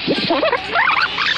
Ha ha ha!